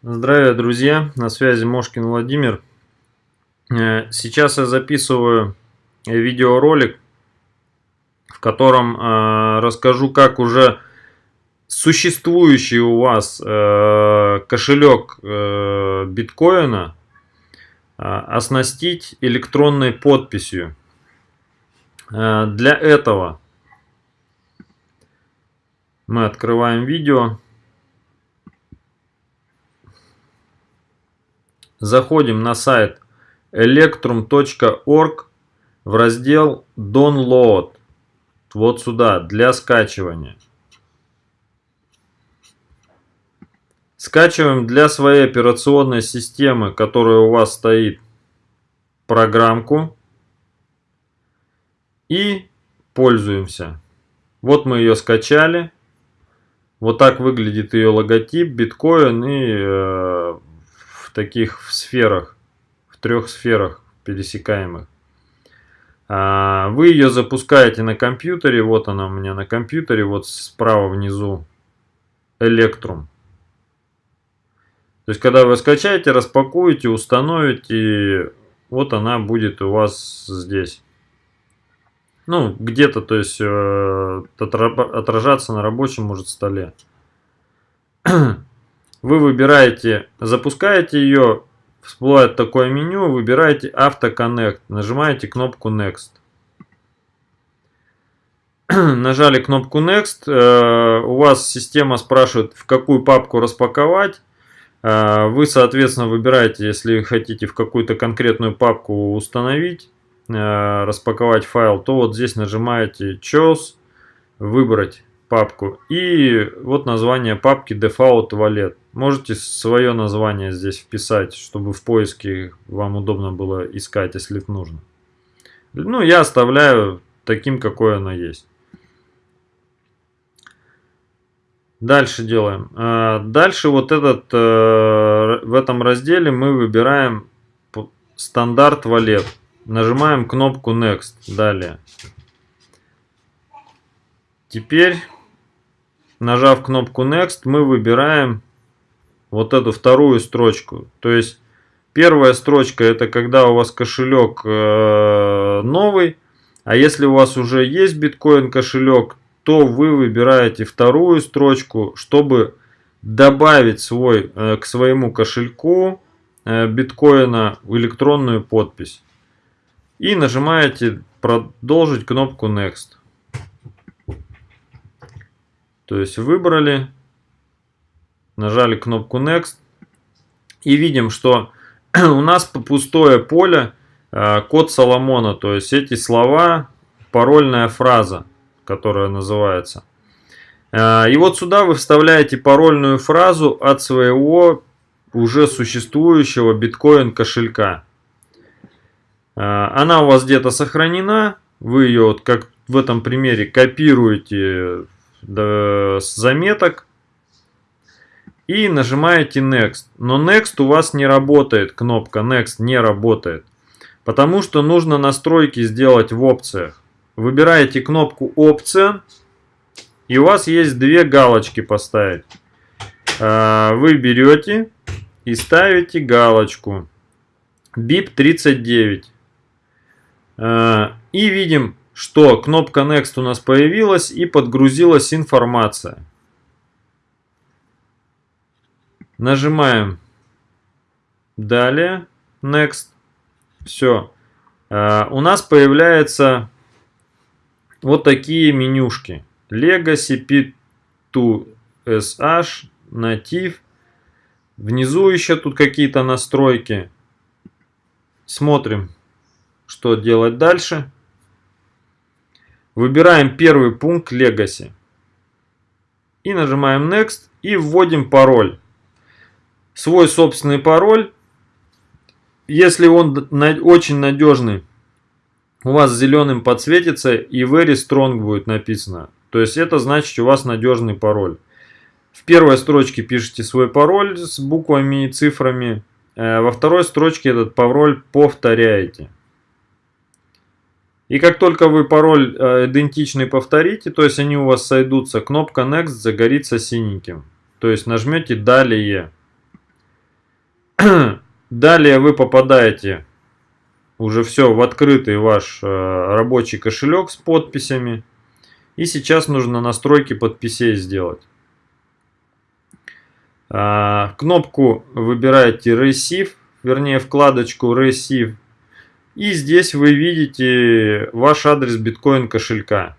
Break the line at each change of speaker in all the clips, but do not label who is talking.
Здравия, друзья! На связи Мошкин Владимир. Э, сейчас я записываю видеоролик, в котором э, расскажу, как уже существующий у вас э, кошелек биткоина оснастить электронной подписью. Для этого мы открываем видео. Заходим на сайт electrum.org в раздел Download. Вот сюда, для скачивания. Скачиваем для своей операционной системы, которая у вас стоит, программку. И пользуемся. Вот мы ее скачали. Вот так выглядит ее логотип, биткоин и э, в таких сферах, в трех сферах пересекаемых. А, вы ее запускаете на компьютере, вот она у меня на компьютере, вот справа внизу, Electrum. То есть, когда вы скачаете, распакуете, установите, вот она будет у вас здесь. Ну, где-то, то есть, э, отражаться на рабочем, может, столе. Вы выбираете, запускаете ее, всплывает такое меню, выбираете Автоконнект, нажимаете кнопку Next. Нажали кнопку Next, э, у вас система спрашивает, в какую папку распаковать. Э, вы, соответственно, выбираете, если хотите в какую-то конкретную папку установить, э, распаковать файл, то вот здесь нажимаете Choose, выбрать папку. И вот название папки Default Wallet. Можете свое название здесь вписать, чтобы в поиске вам удобно было искать, если нужно. Ну, я оставляю таким, какое оно есть. Дальше делаем. А, дальше вот этот, э, в этом разделе мы выбираем стандарт валет. Нажимаем кнопку Next. Далее. Теперь нажав кнопку Next, мы выбираем вот эту вторую строчку. То есть первая строчка это когда у вас кошелек э, новый, а если у вас уже есть биткоин кошелек, то вы выбираете вторую строчку, чтобы добавить свой, э, к своему кошельку э, биткоина электронную подпись. И нажимаете продолжить кнопку Next. То есть выбрали, нажали кнопку Next и видим, что у нас пустое поле э, код Соломона. То есть эти слова, парольная фраза, которая называется. Э, и вот сюда вы вставляете парольную фразу от своего уже существующего биткоин кошелька. Э, она у вас где-то сохранена. Вы ее, вот как в этом примере, копируете с заметок и нажимаете Next. Но Next у вас не работает, кнопка Next не работает, потому что нужно настройки сделать в опциях. Выбираете кнопку Опция, и у вас есть две галочки поставить. А, вы берете и ставите галочку BIP 39. А, и видим что кнопка Next у нас появилась и подгрузилась информация. Нажимаем Далее. Next. Все. Uh, у нас появляются вот такие менюшки. Legacy P2SH, Native. Внизу еще тут какие-то настройки. Смотрим, что делать дальше. Выбираем первый пункт Legacy. И нажимаем Next и вводим пароль. Свой собственный пароль. Если он очень надежный, у вас зеленым подсветится и Very Strong будет написано. То есть это значит у вас надежный пароль. В первой строчке пишите свой пароль с буквами и цифрами. Э, во второй строчке этот пароль повторяете. И как только вы пароль э, идентичный повторите, то есть они у вас сойдутся, кнопка Next загорится синеньким. То есть нажмете Далее. Далее вы попадаете уже все в открытый ваш э, рабочий кошелек с подписями. И сейчас нужно настройки подписей сделать. А, кнопку выбираете Receive, вернее вкладочку Receive. И здесь вы видите ваш адрес биткоин кошелька.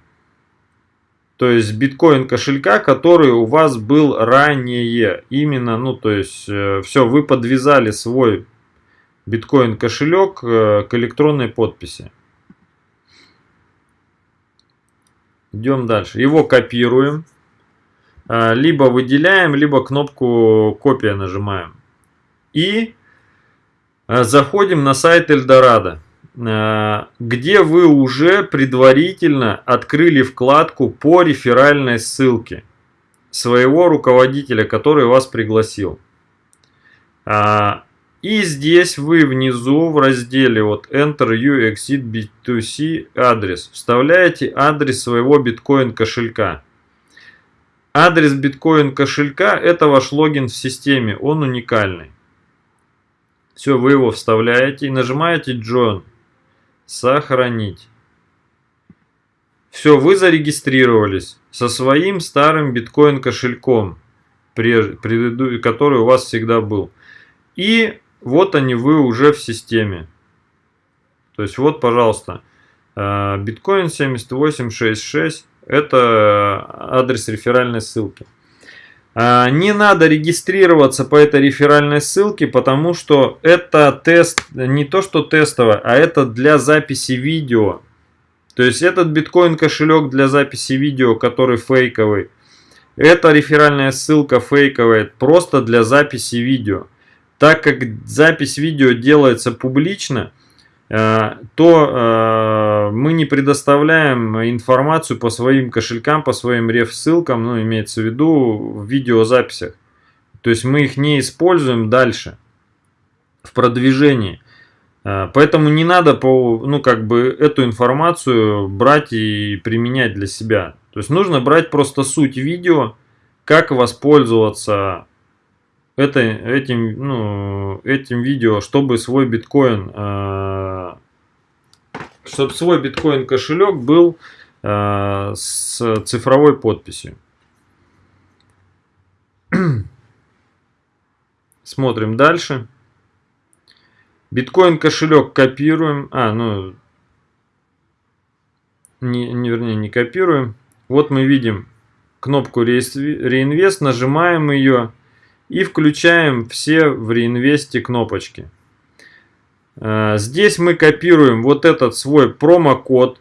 То есть биткоин кошелька, который у вас был ранее. Именно, ну то есть э, все, вы подвязали свой биткоин кошелек э, к электронной подписи. Идем дальше. Его копируем. Э, либо выделяем, либо кнопку копия нажимаем. И заходим на сайт Эльдорадо. Э, где вы уже предварительно открыли вкладку по реферальной ссылке своего руководителя, который вас пригласил. А, и здесь вы внизу в разделе вот Enter You Exit B2C адрес вставляете адрес своего биткоин кошелька. Адрес биткоин кошелька это ваш логин в системе, он уникальный. Все, вы его вставляете и нажимаете Join. Сохранить. Все, вы зарегистрировались со своим старым биткоин кошельком, который у вас всегда был. И вот они, вы уже в системе. То есть вот, пожалуйста, э, биткоин 7866, это адрес реферальной ссылки. А, не надо регистрироваться по этой реферальной ссылке, потому что это тест, не то что тестовое, а это для записи видео. То есть этот биткоин кошелек для записи видео, который фейковый. Это реферальная ссылка фейковая, просто для записи видео. Так как запись видео делается публично, то э, мы не предоставляем информацию по своим кошелькам, по своим реф-ссылкам, ну, имеется в виду в видеозаписях. То есть мы их не используем дальше в продвижении. Э, поэтому не надо по, ну, как бы эту информацию брать и применять для себя. То есть нужно брать просто суть видео, как воспользоваться это, этим, ну, этим видео, чтобы свой биткоин, э, чтобы свой биткоин кошелек был э, с цифровой подписью. Смотрим дальше. Биткоин кошелек копируем. А, ну, не, не, вернее, не копируем. Вот мы видим кнопку реинвест, нажимаем ее и включаем все в реинвесте кнопочки. Э, здесь мы копируем вот этот свой промокод.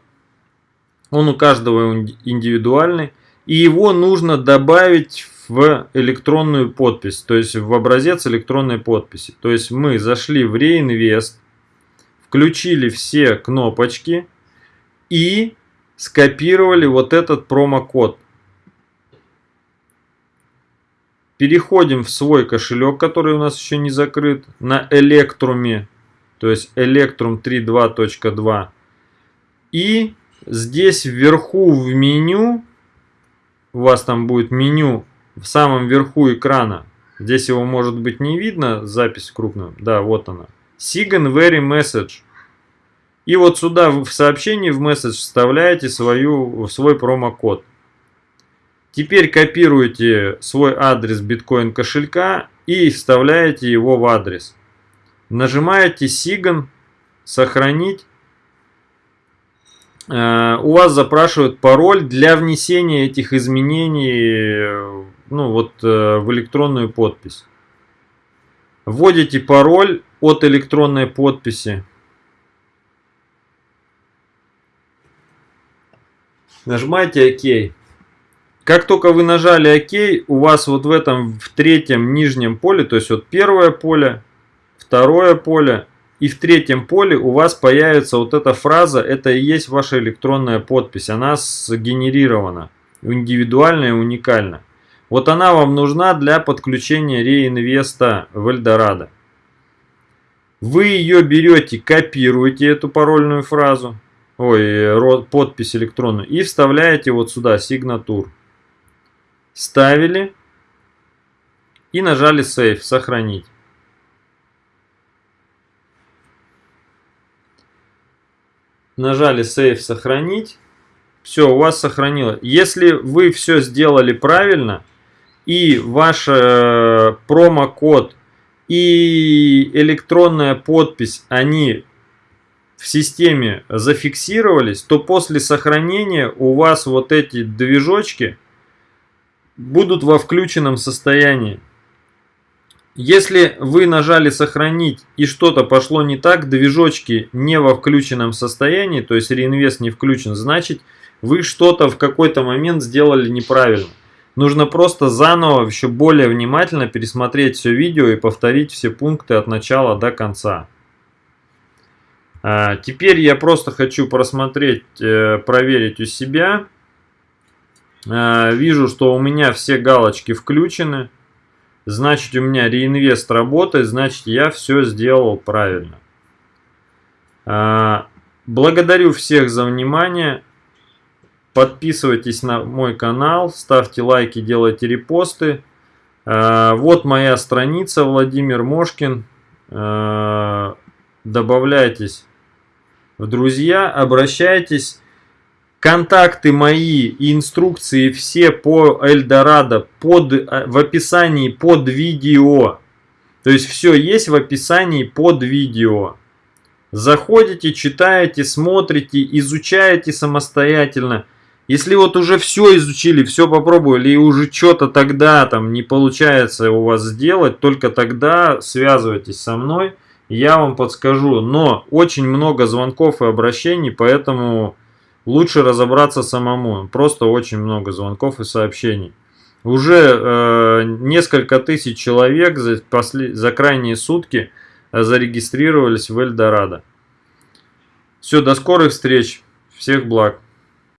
Он у каждого индивидуальный. И его нужно добавить в электронную подпись, то есть в образец электронной подписи. То есть мы зашли в реинвест, включили все кнопочки и скопировали вот этот промокод. Переходим в свой кошелек, который у нас еще не закрыт, на Электруме, то есть Electrum 3.2.2. И здесь вверху в меню, у вас там будет меню в самом верху экрана. Здесь его может быть не видно, запись крупную. Да, вот она. Sigan Very Message. И вот сюда в сообщении в месседж вставляете свою, свой промокод. Теперь копируете свой адрес биткоин кошелька и вставляете его в адрес. Нажимаете Sigan, сохранить. Э, у вас запрашивают пароль для внесения этих изменений ну, вот, э, в электронную подпись. Вводите пароль от электронной подписи. Нажимаете ОК. Как только вы нажали ОК, у вас вот в этом, в третьем нижнем поле, то есть вот первое поле, второе поле и в третьем поле у вас появится вот эта фраза, это и есть ваша электронная подпись, она сгенерирована, индивидуальная и уникальна. Вот она вам нужна для подключения реинвеста в Эльдорадо. Вы ее берете, копируете эту парольную фразу, ой, подпись электронную и вставляете вот сюда, сигнатур Ставили и нажали Save, сохранить. Нажали Save, сохранить. Все, у вас сохранилось Если вы все сделали правильно и ваш э, промокод и электронная подпись, они в системе зафиксировались, то после сохранения у вас вот эти движочки – будут во включенном состоянии. Если вы нажали сохранить и что-то пошло не так, движочки не во включенном состоянии, то есть реинвест не включен, значит вы что-то в какой-то момент сделали неправильно. Нужно просто заново еще более внимательно пересмотреть все видео и повторить все пункты от начала до конца. А, теперь я просто хочу просмотреть, э, проверить у себя. А, вижу, что у меня все галочки включены значит у меня реинвест работает, значит я все сделал правильно. А, благодарю всех за внимание. Подписывайтесь на мой канал, ставьте лайки, делайте репосты. А, вот моя страница Владимир Мошкин. Добавляйтесь в друзья, обращайтесь. Контакты мои и инструкции все по Эльдорадо под, э, в описании под видео. То есть все есть в описании под видео. Заходите, читаете, смотрите, изучаете самостоятельно. Если вот уже все изучили, все попробовали и уже что-то тогда там не получается у вас сделать, только тогда связывайтесь со мной, я вам подскажу. Но очень много звонков и обращений, поэтому лучше разобраться самому. Просто очень много звонков и сообщений. Уже э, несколько тысяч человек за, после, за крайние сутки э, зарегистрировались в Эльдорадо. Все, до скорых встреч. Всех благ.